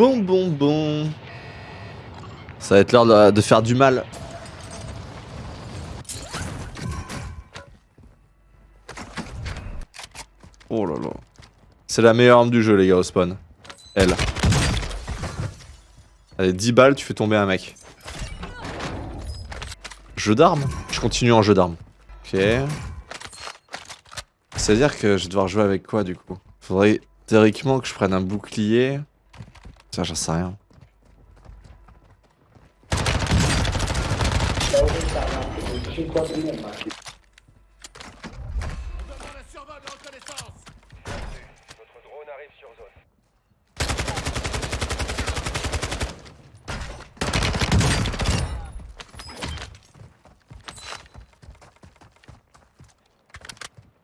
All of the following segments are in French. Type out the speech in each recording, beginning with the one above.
Bon, bon, bon. Ça va être l'heure de, faire du mal. Oh là là. C'est la meilleure arme du jeu, les gars, au spawn. Elle. Allez, 10 balles, tu fais tomber un mec. Jeu d'armes? Je continue en jeu d'armes. Ok. C'est-à-dire que je vais devoir jouer avec quoi, du coup? Faudrait théoriquement que je prenne un bouclier. Ça, j'en sais rien.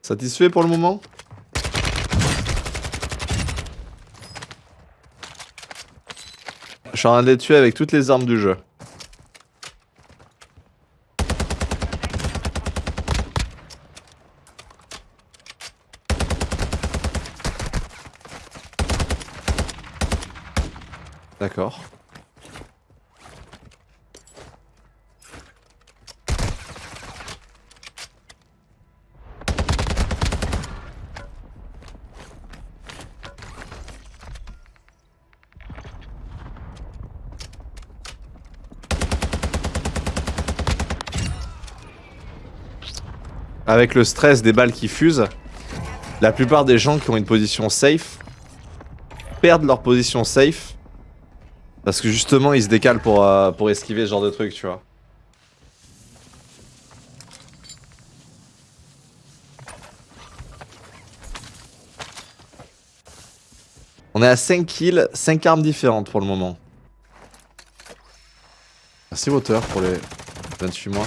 Satisfait pour le moment? Je suis en train de les tuer avec toutes les armes du jeu. D'accord. Avec le stress des balles qui fusent, la plupart des gens qui ont une position safe perdent leur position safe parce que justement ils se décalent pour, euh, pour esquiver ce genre de truc, tu vois. On est à 5 kills, 5 armes différentes pour le moment. Merci Water pour les 28 mois.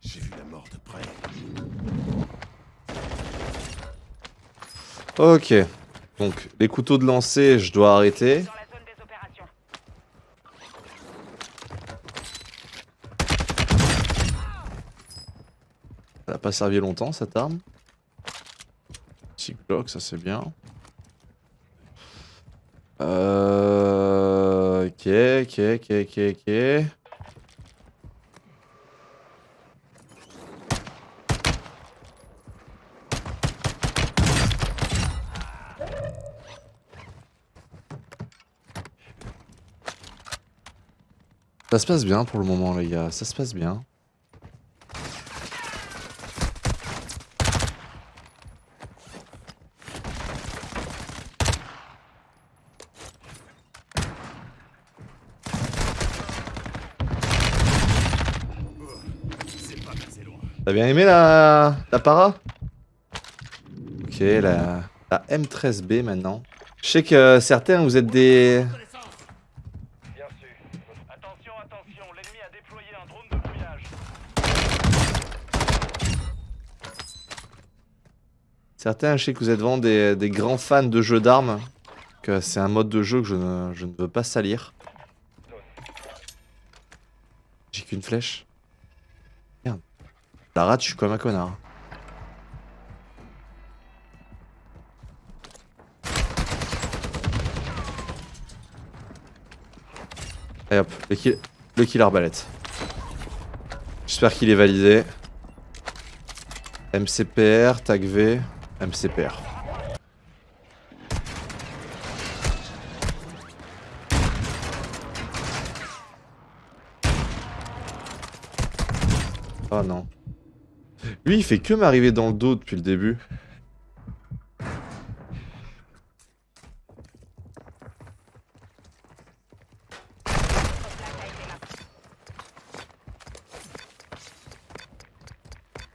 J'ai vu la mort de près. Ok. Donc les couteaux de lancer, je dois arrêter. Ça n'a pas servi longtemps cette arme. Petit Glock, ça c'est bien. Euh... Ok, ok, ok, ok, ok. Ça se passe bien pour le moment les gars, ça se passe bien. T'as bien aimé la, la para? Ok, la, la M13B maintenant. Je sais que certains, vous êtes des... Bien sûr. Attention, attention, l'ennemi a déployé un drone de brouillage. Certains, je sais que vous êtes vraiment des, grands fans de jeux d'armes. Que c'est un mode de jeu que je ne, veux pas salir. J'ai qu'une flèche. Merde. La rate, je suis comme un connard. Et hop, le kill, le kill arbalète. J'espère qu'il est validé. MCPR, tag V, MCPR. Oh non. Lui, il fait que m'arriver dans le dos depuis le début.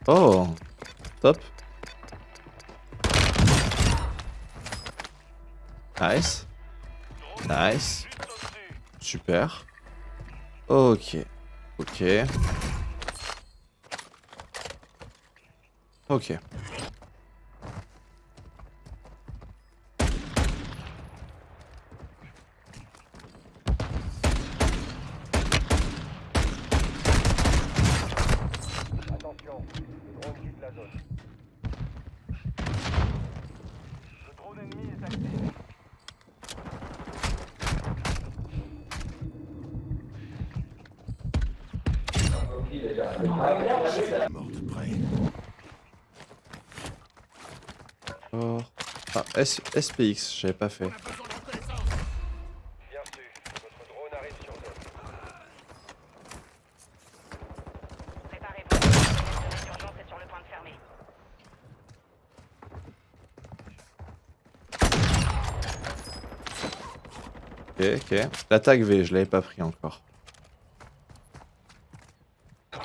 Oh, top. Nice. Nice. Super. Ok. Ok. Ok. Attention. Mort de près. Oh. Ah, S SPX, j'avais pas fait. Ok, ok. L'attaque V, je l'avais pas pris encore. Bien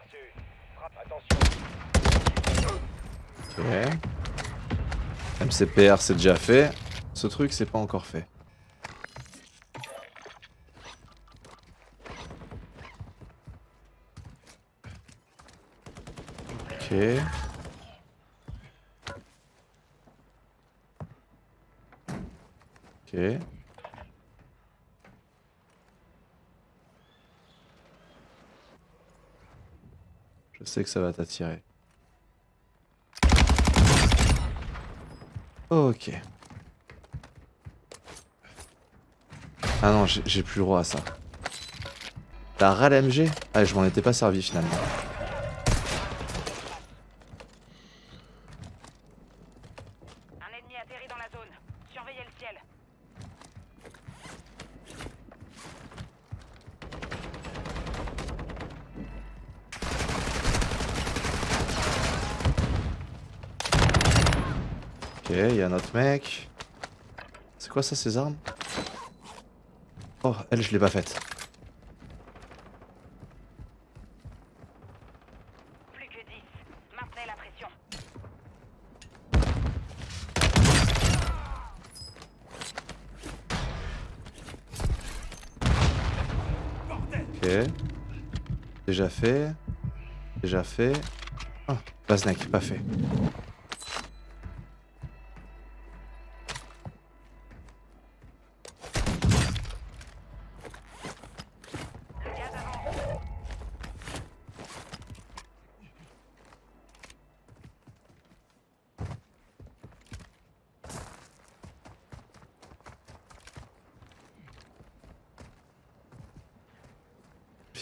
reçu. Frappe. Attention. Ok. MCPR, c'est déjà fait. Ce truc, c'est pas encore fait. Ok. Ok. Je sais que ça va t'attirer. Ok. Ah non, j'ai plus le droit à ça. T'as ras l'MG Ah, je m'en étais pas servi finalement. Un ennemi atterrit dans la zone. Surveillez le ciel. Ok, il y a un autre mec. C'est quoi ça, ces armes? Oh, elle, je l'ai pas faite. Plus que 10. Maintenez la pression. Ok. Déjà fait. Déjà fait. Ah, Vaznek, pas fait.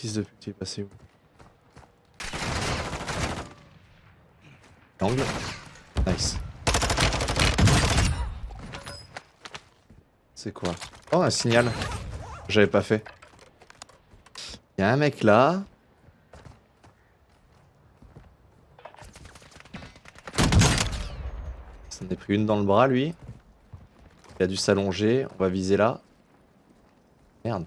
De pute, il est passé où Angle. Nice. C'est quoi Oh, un signal. J'avais pas fait. Il y a un mec là. Ça en est pris une dans le bras, lui. Il a dû s'allonger. On va viser là. Merde.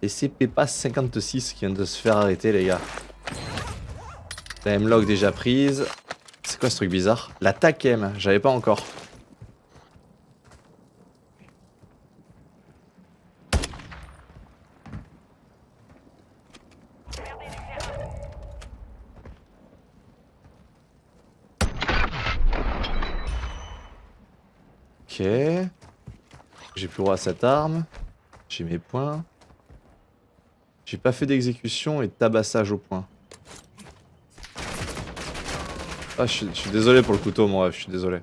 Et c'est Pepa 56 qui vient de se faire arrêter, les gars. La M-Log déjà prise. C'est quoi ce truc bizarre? L'attaque M, j'avais pas encore. Ok. J'ai plus droit à cette arme. J'ai mes points. J'ai pas fait d'exécution et tabassage au point. Ah, je suis, désolé pour le couteau, mon ref, je suis désolé.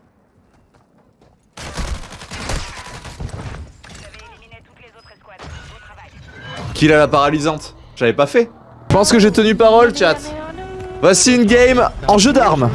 Kill à la paralysante. J'avais pas fait. Je pense que j'ai tenu parole, chat. Voici une game en jeu d'armes.